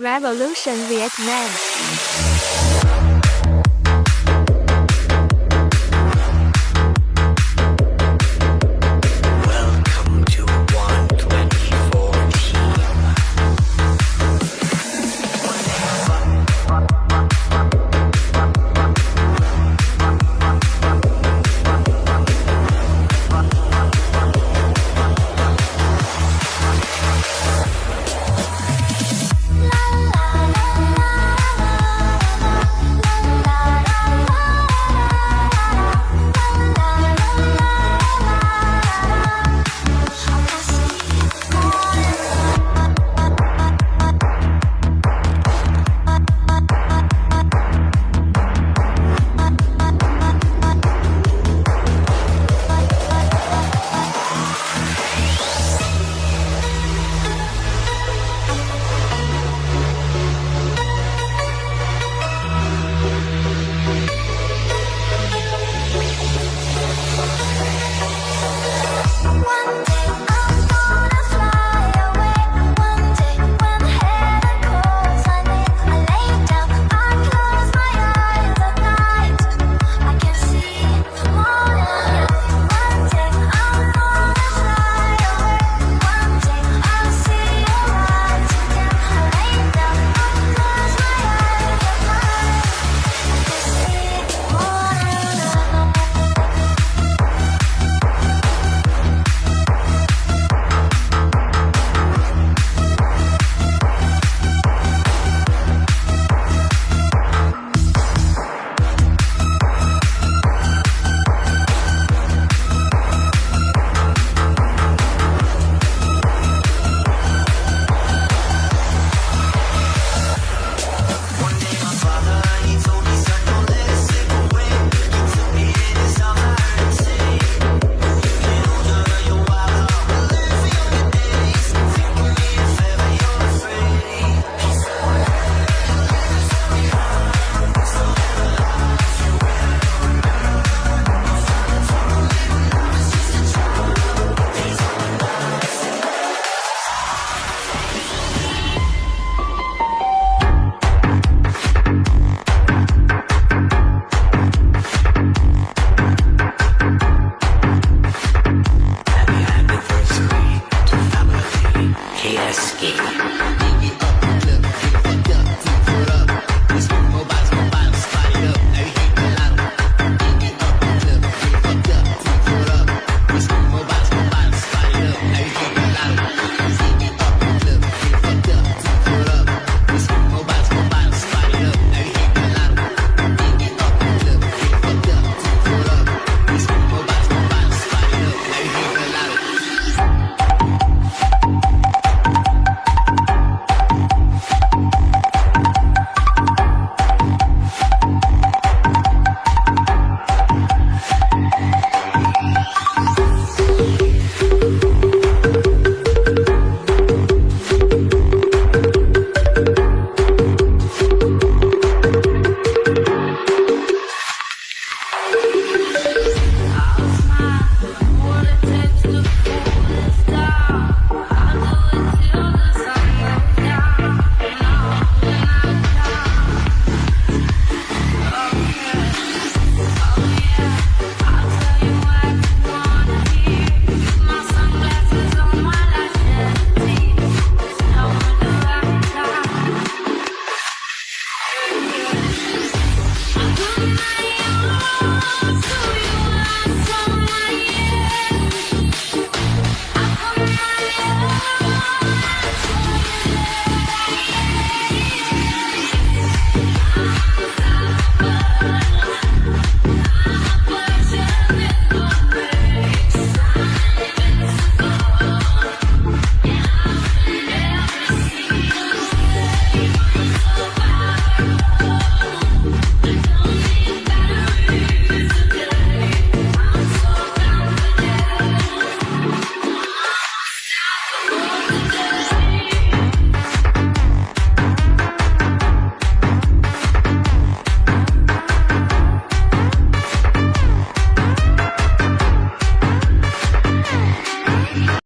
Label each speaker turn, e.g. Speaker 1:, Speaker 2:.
Speaker 1: Revolution Vietnam.